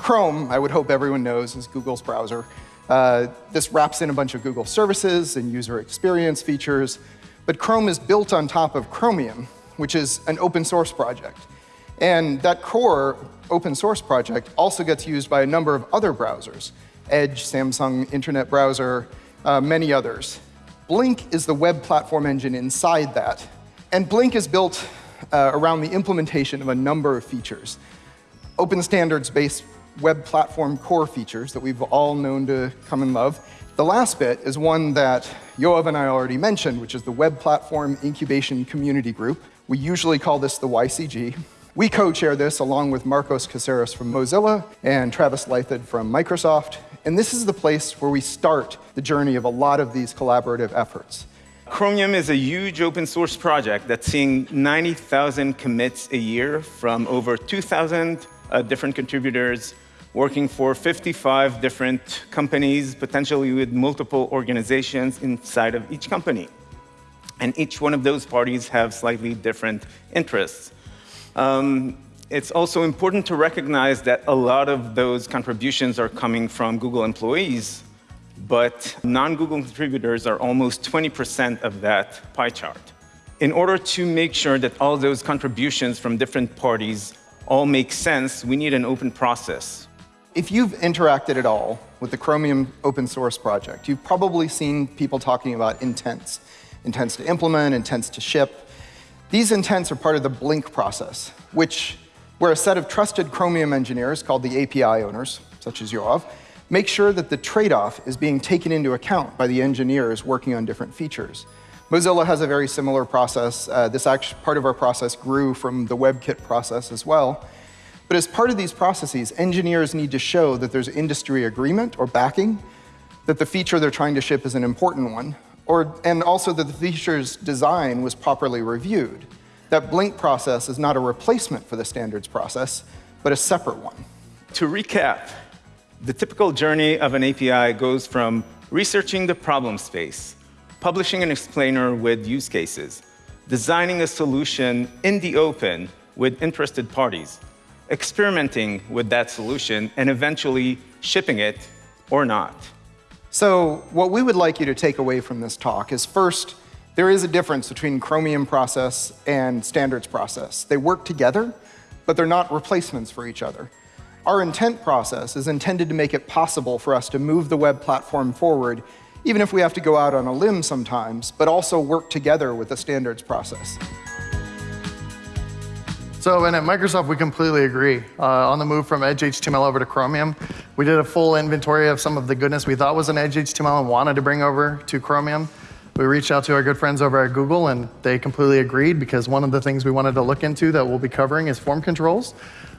Chrome, I would hope everyone knows, is Google's browser. Uh, this wraps in a bunch of Google services and user experience features, but Chrome is built on top of Chromium, which is an open source project. And that core open source project also gets used by a number of other browsers, Edge, Samsung Internet Browser, uh, many others. Blink is the web platform engine inside that. And Blink is built uh, around the implementation of a number of features. Open standards-based web platform core features that we've all known to come and love. The last bit is one that Yoav and I already mentioned, which is the Web Platform Incubation Community Group. We usually call this the WICG. We co-chair this along with Marcos Caceres from Mozilla and Travis Leithead from Microsoft. And this is the place where we start the journey of a lot of these collaborative efforts. Chromium is a huge open source project that's seeing 90,000 commits a year from over 2,000 uh, different contributors working for 55 different companies, potentially with multiple organizations inside of each company. And each one of those parties have slightly different interests. Um, it's also important to recognize that a lot of those contributions are coming from Google employees, but non-Google contributors are almost 20% of that pie chart. In order to make sure that all those contributions from different parties all make sense, we need an open process. If you've interacted at all with the Chromium open source project, you've probably seen people talking about intents. Intents to implement, intents to ship. These intents are part of the Blink process, which where a set of trusted Chromium engineers called the API owners, such as Yoav, make sure that the trade-off is being taken into account by the engineers working on different features. Mozilla has a very similar process. Uh, this part of our process grew from the WebKit process as well. But as part of these processes, engineers need to show that there's industry agreement or backing, that the feature they're trying to ship is an important one, or, and also that the feature's design was properly reviewed. That Blink process is not a replacement for the standards process, but a separate one. To recap, the typical journey of an API goes from researching the problem space, publishing an explainer with use cases, designing a solution in the open with interested parties, experimenting with that solution, and eventually shipping it or not. So what we would like you to take away from this talk is first, there is a difference between Chromium process and standards process. They work together, but they're not replacements for each other. Our intent process is intended to make it possible for us to move the web platform forward, even if we have to go out on a limb sometimes, but also work together with the standards process. So, and at Microsoft, we completely agree. Uh, on the move from Edge HTML over to Chromium, we did a full inventory of some of the goodness we thought was in Edge HTML and wanted to bring over to Chromium. We reached out to our good friends over at Google, and they completely agreed because one of the things we wanted to look into that we'll be covering is form controls.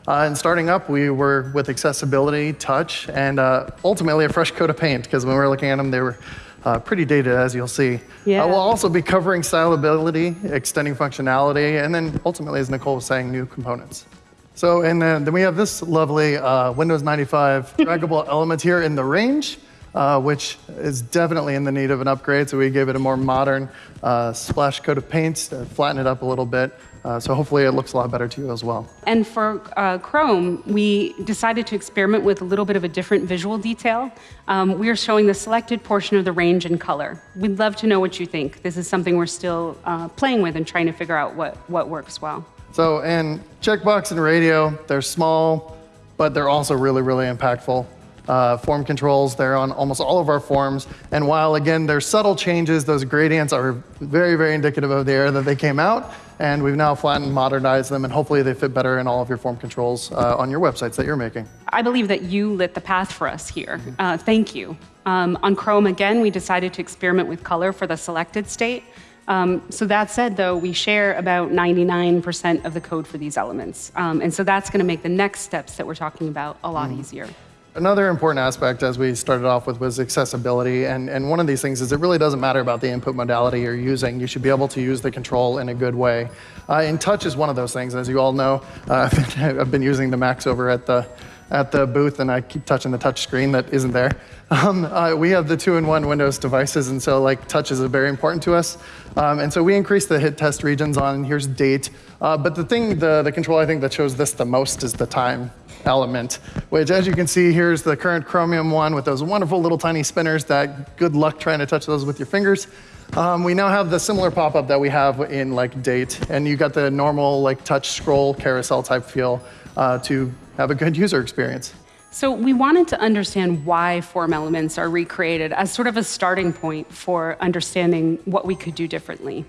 Uh, and starting up, we were with accessibility, touch, and uh, ultimately a fresh coat of paint, because when we were looking at them, they were uh, pretty dated, as you'll see. Yeah. Uh, we'll also be covering stylability, extending functionality, and then ultimately, as Nicole was saying, new components. So, and then, then we have this lovely uh, Windows 95 draggable element here in the range, uh, which is definitely in the need of an upgrade. So we gave it a more modern uh, splash coat of paint, to flatten it up a little bit. Uh, so hopefully it looks a lot better to you as well. And for uh, Chrome, we decided to experiment with a little bit of a different visual detail. Um, we are showing the selected portion of the range in color. We'd love to know what you think. This is something we're still uh, playing with and trying to figure out what, what works well. So in checkbox and radio, they're small, but they're also really, really impactful. Uh, form controls, they're on almost all of our forms. And while, again, there's subtle changes, those gradients are very, very indicative of the era that they came out. And we've now flattened, modernized them, and hopefully they fit better in all of your form controls uh, on your websites that you're making. I believe that you lit the path for us here. Uh, thank you. Um, on Chrome, again, we decided to experiment with color for the selected state. Um, so that said, though, we share about 99% of the code for these elements. Um, and so that's going to make the next steps that we're talking about a lot mm. easier. Another important aspect, as we started off with, was accessibility. And, and one of these things is it really doesn't matter about the input modality you're using. You should be able to use the control in a good way. Uh, and touch is one of those things, as you all know. Uh, I've been using the Macs over at the at the booth, and I keep touching the touch screen that isn't there. Um, uh, we have the two-in-one Windows devices, and so like touch is very important to us. Um, and so we increased the hit test regions on here's date. Uh, but the thing, the, the control I think that shows this the most is the time element, which as you can see, here's the current Chromium one with those wonderful little tiny spinners that good luck trying to touch those with your fingers. Um, we now have the similar pop-up that we have in like date, and you got the normal like touch scroll carousel type feel uh, to have a good user experience. So we wanted to understand why form elements are recreated as sort of a starting point for understanding what we could do differently.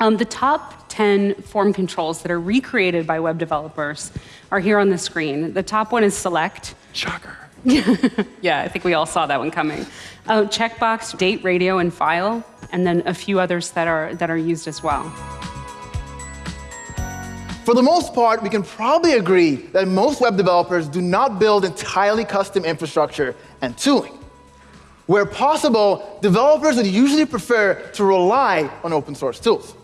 Um, the top 10 form controls that are recreated by web developers are here on the screen. The top one is select. Shocker. yeah, I think we all saw that one coming. Uh, checkbox, date, radio, and file, and then a few others that are, that are used as well. For the most part, we can probably agree that most web developers do not build entirely custom infrastructure and tooling. Where possible, developers would usually prefer to rely on open source tools.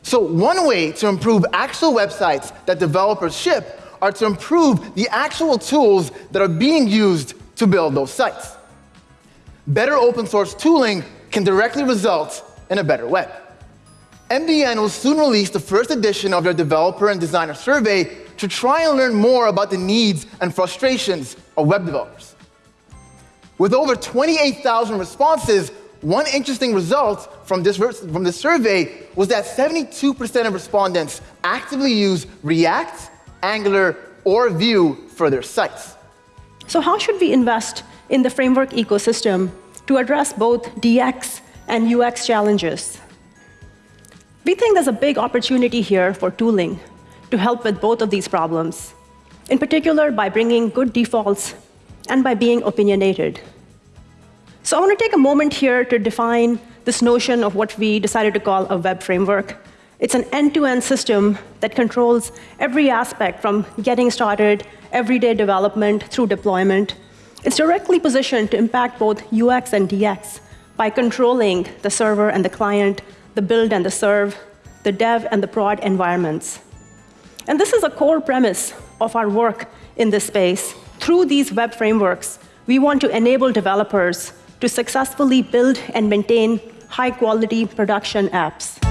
So one way to improve actual websites that developers ship are to improve the actual tools that are being used to build those sites. Better open source tooling can directly result in a better web. MDN will soon release the first edition of their developer and designer survey to try and learn more about the needs and frustrations of web developers. With over 28,000 responses, one interesting result from this, from this survey was that 72% of respondents actively use React, Angular, or Vue for their sites. So how should we invest in the framework ecosystem to address both DX and UX challenges? We think there's a big opportunity here for tooling to help with both of these problems, in particular by bringing good defaults and by being opinionated. So I want to take a moment here to define this notion of what we decided to call a web framework. It's an end-to-end -end system that controls every aspect from getting started, everyday development, through deployment. It's directly positioned to impact both UX and DX by controlling the server and the client, the build and the serve, the dev and the prod environments. And this is a core premise of our work in this space. Through these web frameworks, we want to enable developers to successfully build and maintain high-quality production apps.